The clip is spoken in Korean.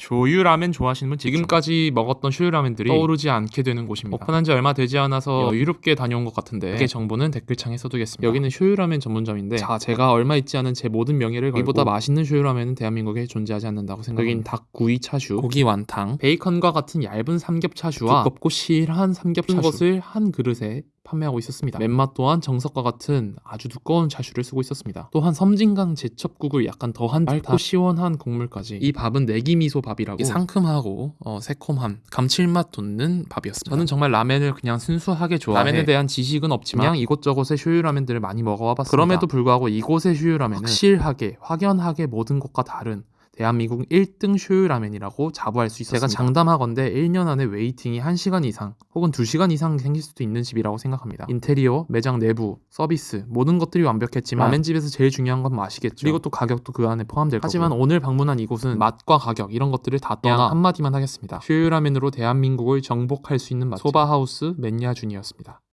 쇼유라면 좋아하시는 분 지금까지 먹었던 쇼유라면들이 떠오르지 않게 되는 곳입니다. 오픈한 지 얼마 되지 않아서 여유롭게 다녀온 것 같은데 그 정보는 댓글창에 써두겠습니다. 여기는 쇼유라면 전문점인데 자 제가 얼마 있지 않은 제 모든 명예를 걸고 이보다 맛있는 쇼유라면은 대한민국에 존재하지 않는다고 생각합니다. 여긴 닭구이 차슈, 고기 완탕, 베이컨과 같은 얇은 삼겹 차슈와 두껍고 실한 삼겹 차슈 것을 한 그릇에 판매하고 있었습니다. 맨맛 또한 정석과 같은 아주 두꺼운 차슈를 쓰고 있었습니다. 또한 섬진강 제첩국을 약간 더한 맑고 시원한 국물까지 이 밥은 내기미소 밥이라고 상큼하고 어, 새콤한 감칠맛 돋는 밥이었습니다. 저는 정말 라멘을 그냥 순수하게 좋아해 라멘에 대한 지식은 없지만 그냥 이곳저곳의 쇼유라면들을 많이 먹어와 봤습니다. 그럼에도 불구하고 이곳의 쇼유라면은 확실하게 확연하게 모든 곳과 다른 대한민국 1등 쇼유 라면이라고 자부할 수 있었습니다. 제가 장담하건대 1년 안에 waiting이 1시간 이상 혹은 2시간 이상 생길 수도 있는 집이라고 생각합니다. 인테리어, 매장 내부, 서비스 모든 것들이 완벽했지만 라멘집에서 제일 중요한 건 맛이겠죠. 그리고 또 가격도 그 안에 포함될 거고 하지만 오늘 방문한 이곳은 맛과 가격 이런 것들을 다 떠나 한마디만 하겠습니다. 쇼유 라면으로 대한민국을 정복할 수 있는 맛집 소바하우스 멘야준이었습니다.